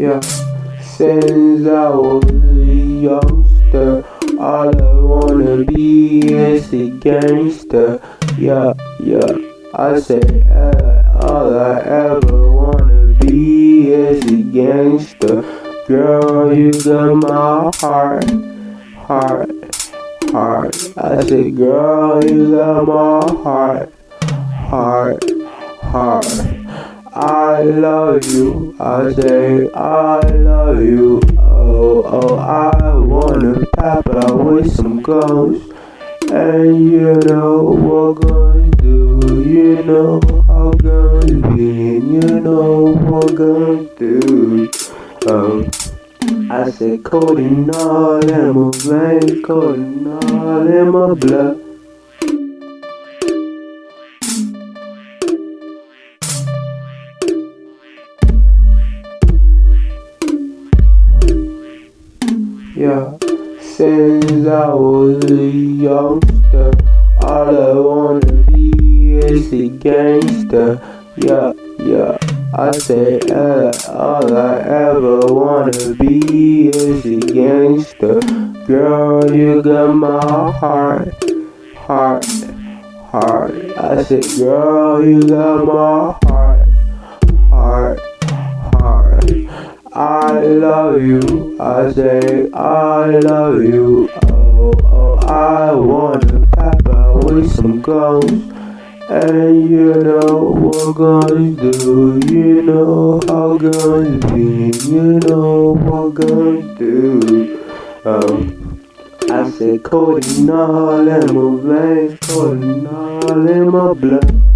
Yeah, since I was a youngster, all I wanna be is a gangster. Yeah, yeah, I say uh, all I ever wanna be is a gangster. Girl, you got my heart, heart, heart. I say, girl, you got my heart, heart, heart. I love you. I say I love you. Oh, oh, I wanna out with some ghosts. And you know what guns do. You know how guns be. You know what guns do. Oh, I said codeine all in my veins, codeine all in my blood. Yeah, since I was a youngster, all I wanna be is a gangster. Yeah, yeah, I say uh, all I ever wanna be is a gangster. Girl, you got my heart, heart, heart. I say, girl, you got my heart, I love you. I say I love you. Oh, oh, I wanna pop out with some guns. And you know what guns do. You know how guns be. You know what guns do. Um, I say codeine all in my veins, codeine all in my blood.